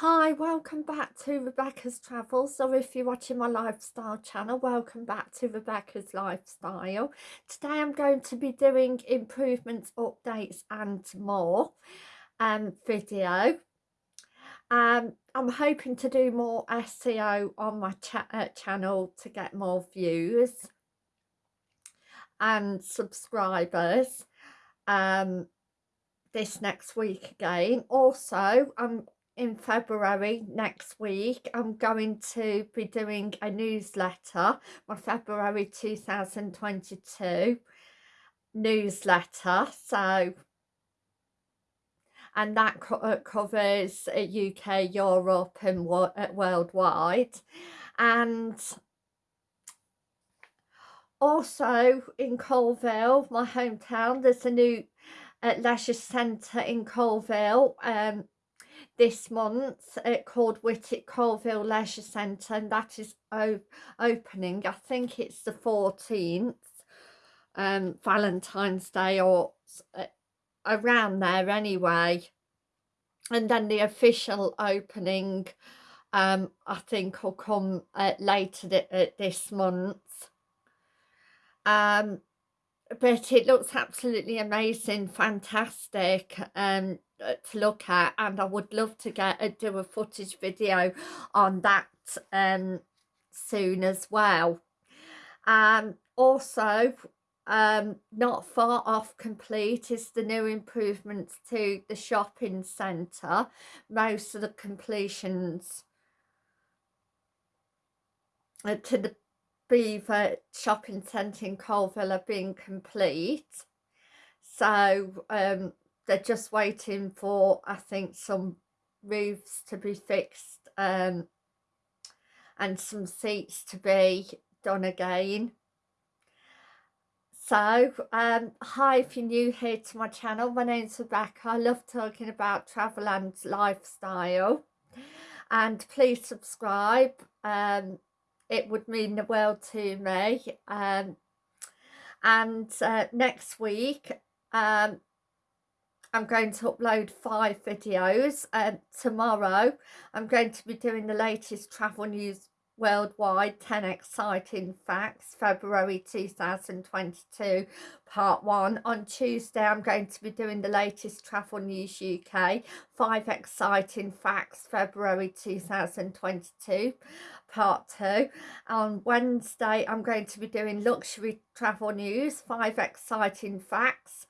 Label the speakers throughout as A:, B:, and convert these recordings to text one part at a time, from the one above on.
A: Hi, welcome back to Rebecca's Travels, or if you're watching my lifestyle channel, welcome back to Rebecca's Lifestyle. Today I'm going to be doing improvements, updates and more um, video. Um, I'm hoping to do more SEO on my cha uh, channel to get more views and subscribers um, this next week again. Also, I'm in February next week I'm going to be doing a newsletter my February 2022 newsletter so and that co uh, covers UK uh, Europe and wo uh, worldwide. And also in Coalville my hometown there's a new uh, leisure centre in Coalville um, this month uh, called Whitwick Coalville Leisure Centre and that is opening I think it's the 14th um, Valentine's Day or uh, around there anyway. And then the official opening um, I think will come uh, later th uh, this month. Um, but it looks absolutely amazing fantastic um uh, to look at and I would love to get a do a footage video on that um soon as well. Um also um not far off complete is the new improvements to the shopping centre most of the completions uh, to the Belvoir shopping centre in Coalville are being complete. So um they're just waiting for I think some roofs to be fixed um, and some seats to be done again. So um, hi if you're new here to my channel my name's Rebecca. I love talking about travel and lifestyle. And please subscribe um, it would mean the world to me um, and uh, next week um, I'm going to upload five videos um, tomorrow I'm going to be doing the latest travel news worldwide 10 exciting facts February 2022 part 1 on Tuesday I'm going to be doing the latest travel news UK 5 exciting facts February 2022 part 2 on Wednesday I'm going to be doing luxury travel news 5 exciting facts.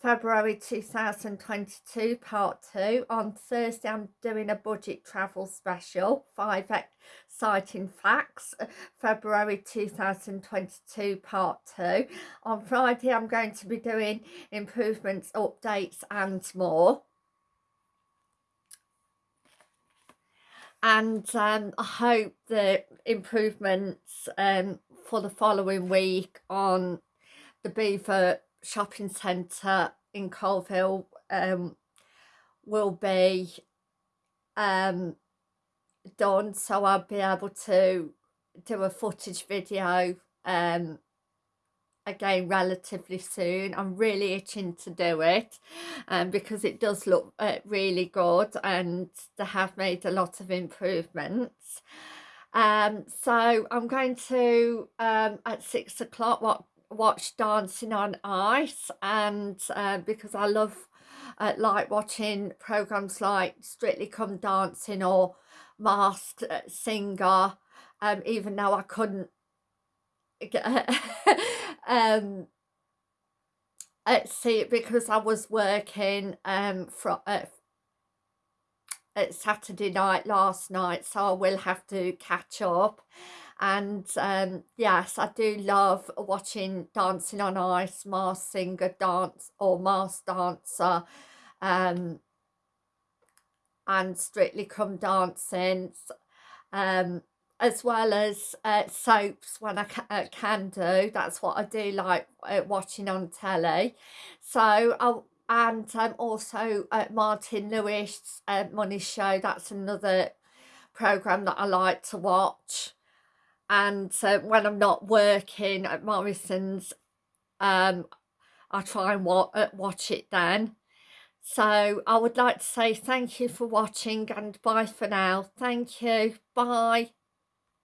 A: February 2022 part 2 on Thursday I'm doing a budget travel special 5 exciting facts. February 2022 part 2 on Friday I'm going to be doing improvements updates and more and um, I hope the improvements um, for the following week on the Belvoir shopping centre in Coalville um, will be um, done. So I'll be able to do a footage video um, again relatively soon. I'm really itching to do it um, because it does look uh, really good and they have made a lot of improvements. Um, so I'm going to um, at six o'clock watch Dancing on Ice and uh, because I love uh, like watching programs like Strictly Come Dancing or Masked uh, Singer um, even though I couldn't um, uh, see because I was working um, from uh, at Saturday night last night so I will have to catch up. And um, yes I do love watching Dancing on Ice, Masked Singer dance or Masked Dancer um, and Strictly Come Dancing um, as well as uh, soaps when I ca uh, can do. That's what I do like uh, watching on telly. So I'll and um, also Martin Lewis uh, Money Show. That's another program that I like to watch. And uh, when I'm not working at Morrison's um I try and wa watch it then. So I would like to say thank you for watching and bye for now. Thank you. Bye